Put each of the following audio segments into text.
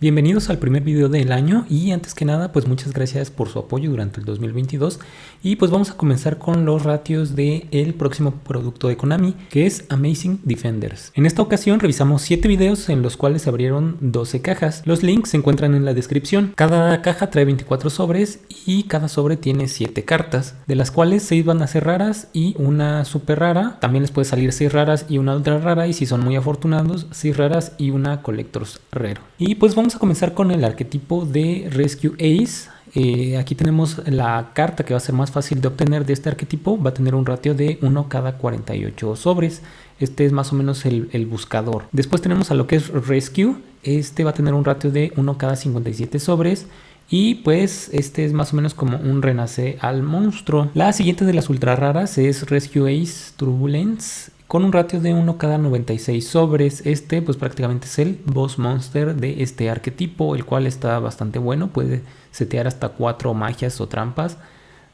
Bienvenidos al primer video del año y antes que nada pues muchas gracias por su apoyo durante el 2022 y pues vamos a comenzar con los ratios del el próximo producto de Konami que es Amazing Defenders. En esta ocasión revisamos 7 videos en los cuales se abrieron 12 cajas. Los links se encuentran en la descripción. Cada caja trae 24 sobres y cada sobre tiene 7 cartas de las cuales 6 van a ser raras y una super rara. También les puede salir 6 raras y una ultra rara y si son muy afortunados 6 raras y una Collector's Rare. Y pues vamos a comenzar con el arquetipo de Rescue Ace. Eh, aquí tenemos la carta que va a ser más fácil de obtener de este arquetipo. Va a tener un ratio de 1 cada 48 sobres. Este es más o menos el, el, buscador. Después tenemos a lo que es Rescue. Este va a tener un ratio de 1 cada 57 sobres. Y pues este es más o menos como un renace al monstruo. La siguiente de las ultra raras es Rescue Ace Turbulence con un ratio de 1 cada 96 sobres. Este pues prácticamente es el boss monster de este arquetipo, el cual está bastante bueno, puede setear hasta 4 magias o trampas.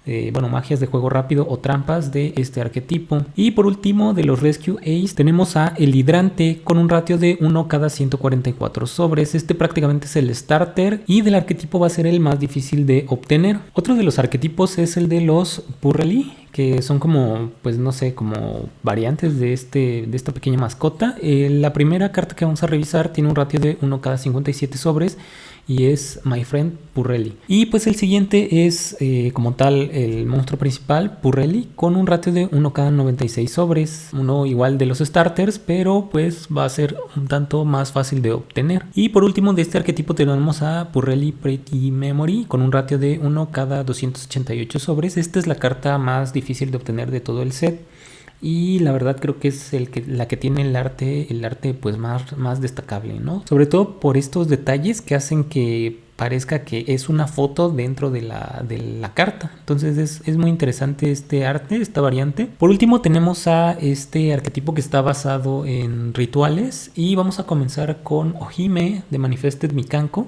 Eh, bueno, magias de juego rápido o trampas de este arquetipo. Y por último, de los Rescue Ace, tenemos a el hidrante con un ratio de 1 cada 144 sobres. Este prácticamente es el starter y del arquetipo va a ser el más difícil de obtener. Otro de los arquetipos es el de los Purrely, que son como, pues no sé, como variantes de, este, de esta pequeña mascota. Eh, la primera carta que vamos a revisar tiene un ratio de 1 cada 57 sobres y es My Friend Purrelli. Y pues el siguiente es eh, como tal el monstruo principal, Purrelli, con un ratio de 1 cada 96 sobres, uno igual de los starters, pero pues va a ser un tanto más fácil de obtener. Y por último de este arquetipo tenemos a Purrelli Pretty Memory con un ratio de 1 cada 288 sobres. Esta es la carta más difícil de obtener de todo el set y la verdad creo que es el que, la que tiene el arte, el arte pues más, más destacable, ¿no? Sobre todo por estos detalles que hacen que parezca que es una foto dentro de la, de la carta. Entonces es, es, muy interesante este arte, esta variante. Por último tenemos a este arquetipo que está basado en rituales y vamos a comenzar con Ojime de Manifested Mikanko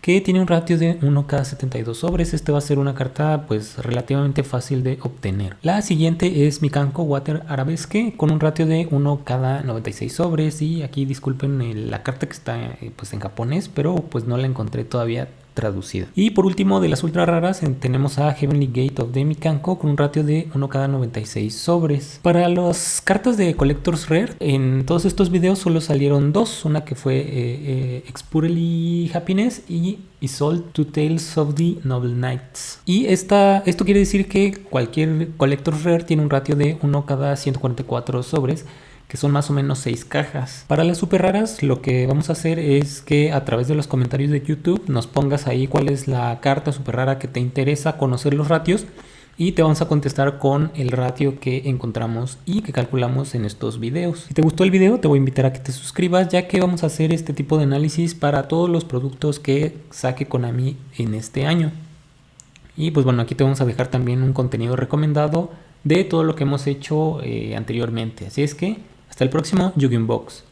que tiene un ratio de 1 cada 72 sobres. Este va a ser una carta pues relativamente fácil de obtener. La siguiente es Mikanko Water Arabesque con un ratio de 1 cada 96 sobres y aquí disculpen la carta que está eh, pues en japonés, pero pues no la encontré todavía Y por último, de las ultra raras, tenemos a Heavenly Gate of Demikanko con un ratio de 1 cada 96 sobres. Para las cartas de Collector's Rare, en todos estos videos solo salieron dos, una que fue eh, eh Happiness y Isolde Two Tales of the Noble Knights. Y esta, esto quiere decir que cualquier Collector's Rare tiene un ratio de 1 cada 144 sobres que son más o menos 6 cajas. Para las super raras lo que vamos a hacer es que a través de los comentarios de YouTube nos pongas ahí cuál es la carta super rara que te interesa conocer los ratios y te vamos a contestar con el ratio que encontramos y que calculamos en estos videos. Si te gustó el video te voy a invitar a que te suscribas ya que vamos a hacer este tipo de análisis para todos los productos que saque Konami en este año. Y pues bueno, aquí te vamos a dejar también un contenido recomendado de todo lo que hemos hecho eh, anteriormente. Así es que hasta el próximo Yu-Gi-Oh! Box.